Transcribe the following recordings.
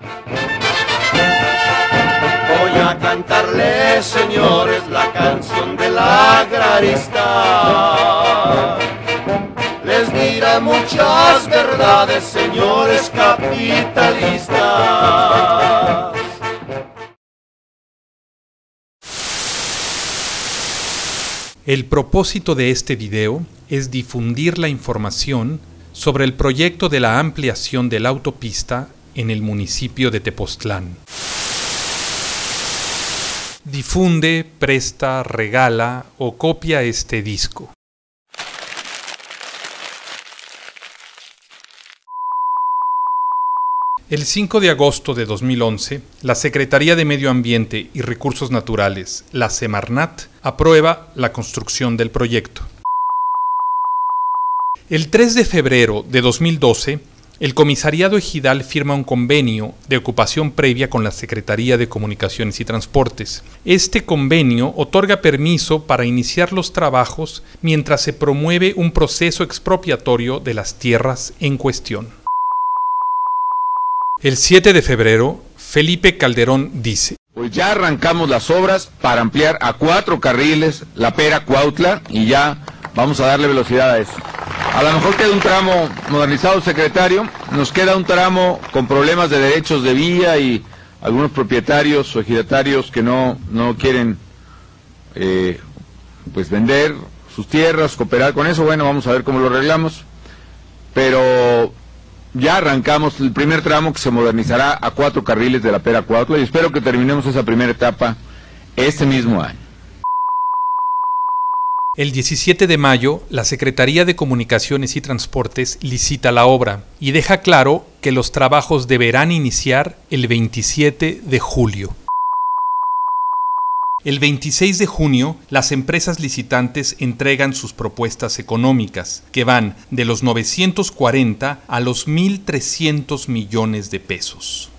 Voy a cantarles, señores, la canción del agrarista. Les dirá muchas verdades, señores capitalistas. El propósito de este video es difundir la información sobre el proyecto de la ampliación de la autopista en el municipio de Tepoztlán. Difunde, presta, regala o copia este disco. El 5 de agosto de 2011, la Secretaría de Medio Ambiente y Recursos Naturales, la Semarnat, aprueba la construcción del proyecto. El 3 de febrero de 2012, el Comisariado Ejidal firma un convenio de ocupación previa con la Secretaría de Comunicaciones y Transportes. Este convenio otorga permiso para iniciar los trabajos mientras se promueve un proceso expropiatorio de las tierras en cuestión. El 7 de febrero, Felipe Calderón dice, Pues ya arrancamos las obras para ampliar a cuatro carriles la Pera Cuautla y ya vamos a darle velocidad a eso. A lo mejor queda un tramo modernizado, secretario, nos queda un tramo con problemas de derechos de vía y algunos propietarios o ejidatarios que no, no quieren eh, pues vender sus tierras, cooperar con eso, bueno, vamos a ver cómo lo arreglamos. Pero ya arrancamos el primer tramo que se modernizará a cuatro carriles de la Pera Cuautla y espero que terminemos esa primera etapa este mismo año. El 17 de mayo, la Secretaría de Comunicaciones y Transportes licita la obra y deja claro que los trabajos deberán iniciar el 27 de julio. El 26 de junio, las empresas licitantes entregan sus propuestas económicas, que van de los 940 a los 1.300 millones de pesos.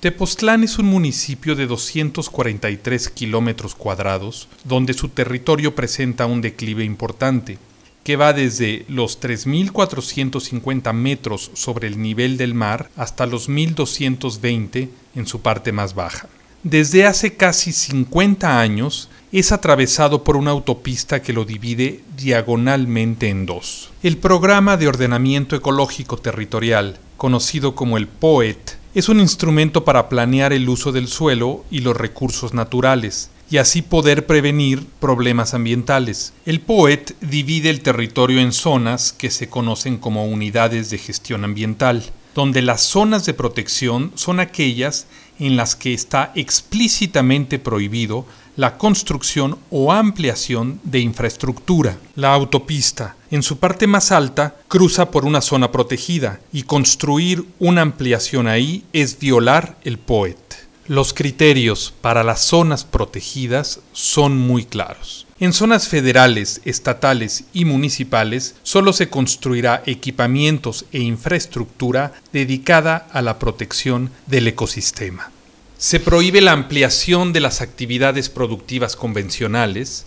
Tepoztlán es un municipio de 243 kilómetros cuadrados, donde su territorio presenta un declive importante, que va desde los 3.450 metros sobre el nivel del mar hasta los 1.220 en su parte más baja. Desde hace casi 50 años es atravesado por una autopista que lo divide diagonalmente en dos. El Programa de Ordenamiento Ecológico Territorial, conocido como el POET, es un instrumento para planear el uso del suelo y los recursos naturales, y así poder prevenir problemas ambientales. El POET divide el territorio en zonas que se conocen como unidades de gestión ambiental, donde las zonas de protección son aquellas en las que está explícitamente prohibido la construcción o ampliación de infraestructura. La autopista, en su parte más alta, cruza por una zona protegida y construir una ampliación ahí es violar el POET. Los criterios para las zonas protegidas son muy claros. En zonas federales, estatales y municipales solo se construirá equipamientos e infraestructura dedicada a la protección del ecosistema. Se prohíbe la ampliación de las actividades productivas convencionales,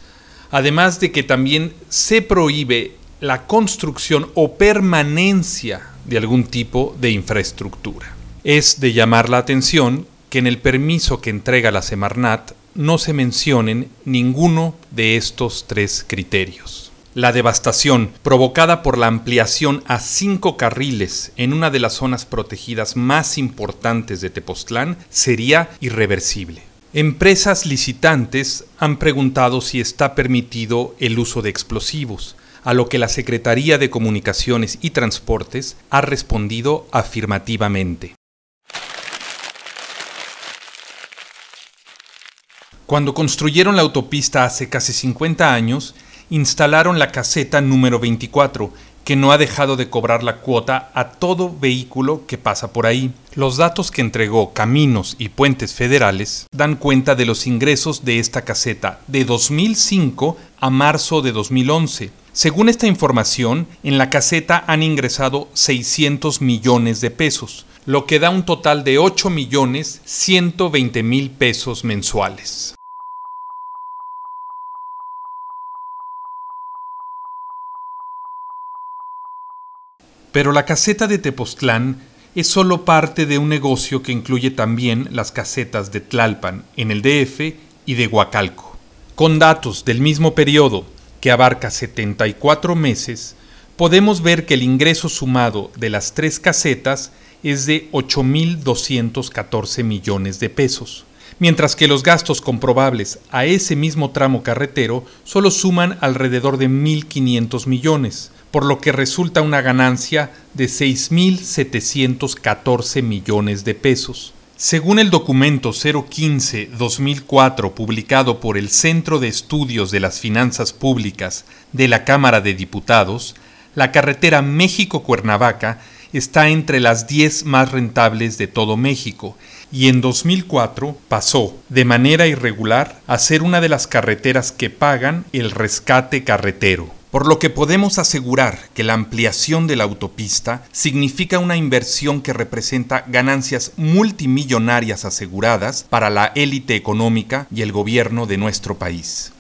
además de que también se prohíbe la construcción o permanencia de algún tipo de infraestructura. Es de llamar la atención que en el permiso que entrega la Semarnat no se mencionen ninguno de estos tres criterios. La devastación provocada por la ampliación a cinco carriles en una de las zonas protegidas más importantes de Tepoztlán sería irreversible. Empresas licitantes han preguntado si está permitido el uso de explosivos, a lo que la Secretaría de Comunicaciones y Transportes ha respondido afirmativamente. Cuando construyeron la autopista hace casi 50 años, instalaron la caseta número 24, que no ha dejado de cobrar la cuota a todo vehículo que pasa por ahí. Los datos que entregó Caminos y Puentes Federales dan cuenta de los ingresos de esta caseta de 2005 a marzo de 2011. Según esta información, en la caseta han ingresado 600 millones de pesos, lo que da un total de 8 millones 120 mil pesos mensuales. Pero la caseta de Tepoztlán es solo parte de un negocio que incluye también las casetas de Tlalpan, en el DF y de Huacalco. Con datos del mismo periodo, que abarca 74 meses, podemos ver que el ingreso sumado de las tres casetas es de 8.214 millones de pesos, mientras que los gastos comprobables a ese mismo tramo carretero solo suman alrededor de 1.500 millones, por lo que resulta una ganancia de 6.714 millones de pesos. Según el documento 015-2004 publicado por el Centro de Estudios de las Finanzas Públicas de la Cámara de Diputados, la carretera México-Cuernavaca está entre las 10 más rentables de todo México y en 2004 pasó de manera irregular a ser una de las carreteras que pagan el rescate carretero por lo que podemos asegurar que la ampliación de la autopista significa una inversión que representa ganancias multimillonarias aseguradas para la élite económica y el gobierno de nuestro país.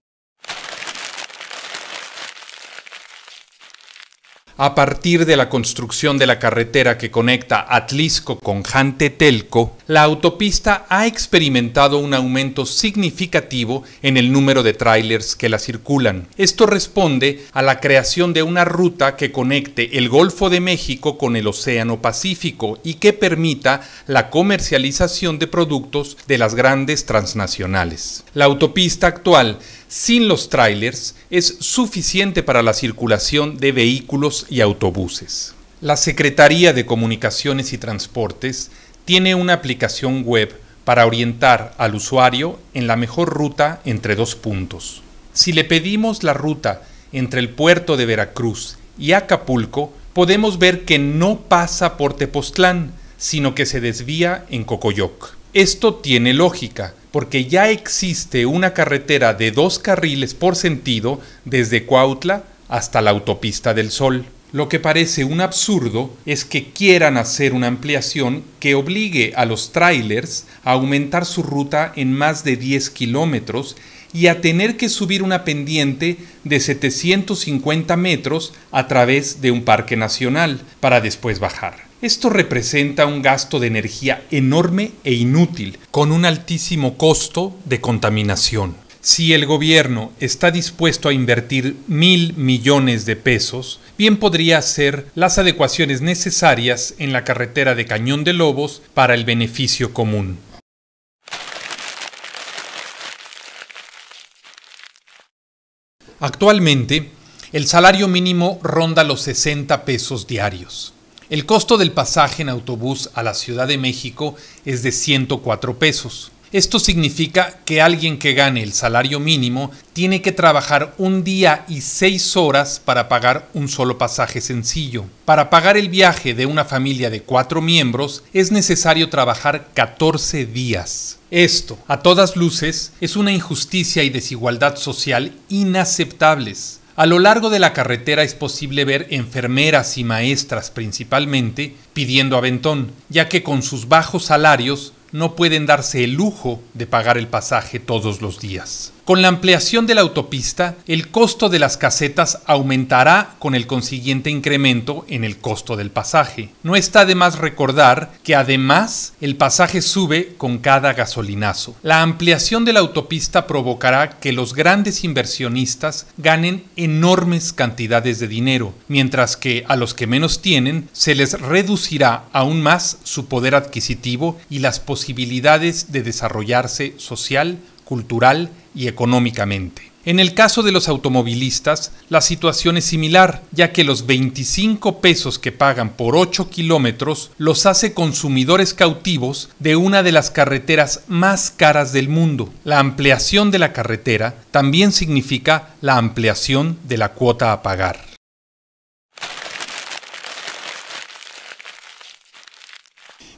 A partir de la construcción de la carretera que conecta Atlisco con Jantetelco, la autopista ha experimentado un aumento significativo en el número de trailers que la circulan. Esto responde a la creación de una ruta que conecte el Golfo de México con el Océano Pacífico y que permita la comercialización de productos de las grandes transnacionales. La autopista actual sin los trailers es suficiente para la circulación de vehículos y autobuses. La Secretaría de Comunicaciones y Transportes tiene una aplicación web para orientar al usuario en la mejor ruta entre dos puntos. Si le pedimos la ruta entre el puerto de Veracruz y Acapulco, podemos ver que no pasa por Tepoztlán, sino que se desvía en Cocoyoc. Esto tiene lógica, porque ya existe una carretera de dos carriles por sentido desde Cuautla hasta la autopista del Sol. Lo que parece un absurdo es que quieran hacer una ampliación que obligue a los trailers a aumentar su ruta en más de 10 kilómetros y a tener que subir una pendiente de 750 metros a través de un parque nacional para después bajar. Esto representa un gasto de energía enorme e inútil, con un altísimo costo de contaminación. Si el gobierno está dispuesto a invertir mil millones de pesos, bien podría hacer las adecuaciones necesarias en la carretera de Cañón de Lobos para el beneficio común. Actualmente, el salario mínimo ronda los 60 pesos diarios. El costo del pasaje en autobús a la Ciudad de México es de 104 pesos. Esto significa que alguien que gane el salario mínimo tiene que trabajar un día y seis horas para pagar un solo pasaje sencillo. Para pagar el viaje de una familia de cuatro miembros es necesario trabajar 14 días. Esto, a todas luces, es una injusticia y desigualdad social inaceptables. A lo largo de la carretera es posible ver enfermeras y maestras principalmente pidiendo aventón, ya que con sus bajos salarios no pueden darse el lujo de pagar el pasaje todos los días. Con la ampliación de la autopista, el costo de las casetas aumentará con el consiguiente incremento en el costo del pasaje. No está de más recordar que además el pasaje sube con cada gasolinazo. La ampliación de la autopista provocará que los grandes inversionistas ganen enormes cantidades de dinero, mientras que a los que menos tienen se les reducirá aún más su poder adquisitivo y las posibilidades de desarrollarse social, cultural y económicamente. En el caso de los automovilistas, la situación es similar, ya que los 25 pesos que pagan por 8 kilómetros los hace consumidores cautivos de una de las carreteras más caras del mundo. La ampliación de la carretera también significa la ampliación de la cuota a pagar.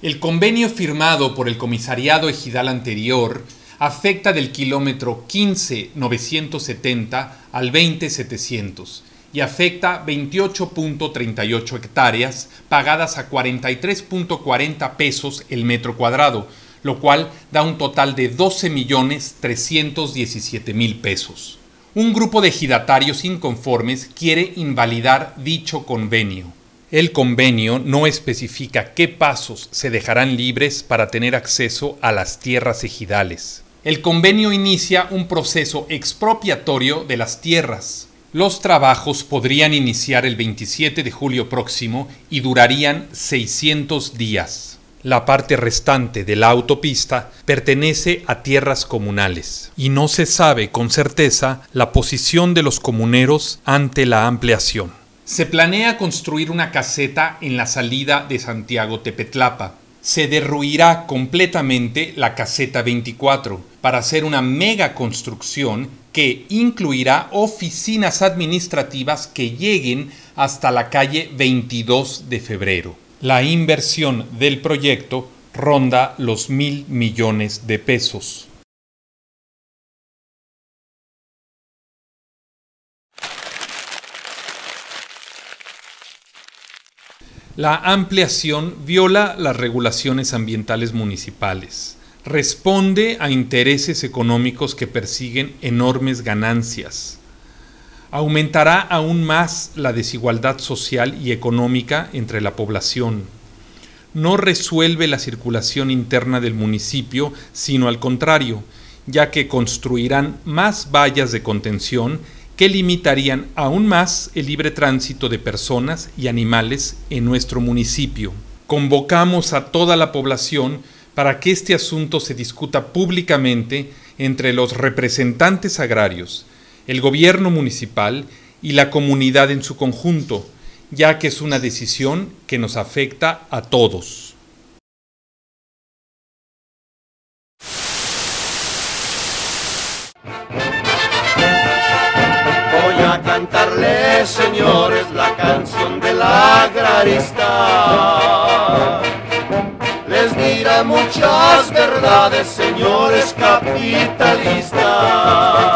El convenio firmado por el comisariado ejidal anterior afecta del kilómetro 15.970 al 20.700 y afecta 28.38 hectáreas pagadas a 43.40 pesos el metro cuadrado, lo cual da un total de 12.317.000 pesos. Un grupo de ejidatarios inconformes quiere invalidar dicho convenio. El convenio no especifica qué pasos se dejarán libres para tener acceso a las tierras ejidales. El convenio inicia un proceso expropiatorio de las tierras. Los trabajos podrían iniciar el 27 de julio próximo y durarían 600 días. La parte restante de la autopista pertenece a tierras comunales y no se sabe con certeza la posición de los comuneros ante la ampliación. Se planea construir una caseta en la salida de Santiago Tepetlapa. Se derruirá completamente la caseta 24 para hacer una mega construcción que incluirá oficinas administrativas que lleguen hasta la calle 22 de febrero. La inversión del proyecto ronda los mil millones de pesos. La ampliación viola las regulaciones ambientales municipales, responde a intereses económicos que persiguen enormes ganancias, aumentará aún más la desigualdad social y económica entre la población, no resuelve la circulación interna del municipio, sino al contrario, ya que construirán más vallas de contención que limitarían aún más el libre tránsito de personas y animales en nuestro municipio. Convocamos a toda la población para que este asunto se discuta públicamente entre los representantes agrarios, el gobierno municipal y la comunidad en su conjunto, ya que es una decisión que nos afecta a todos. Cantarle, señores, la canción del agrarista. Les dirá muchas verdades, señores capitalistas.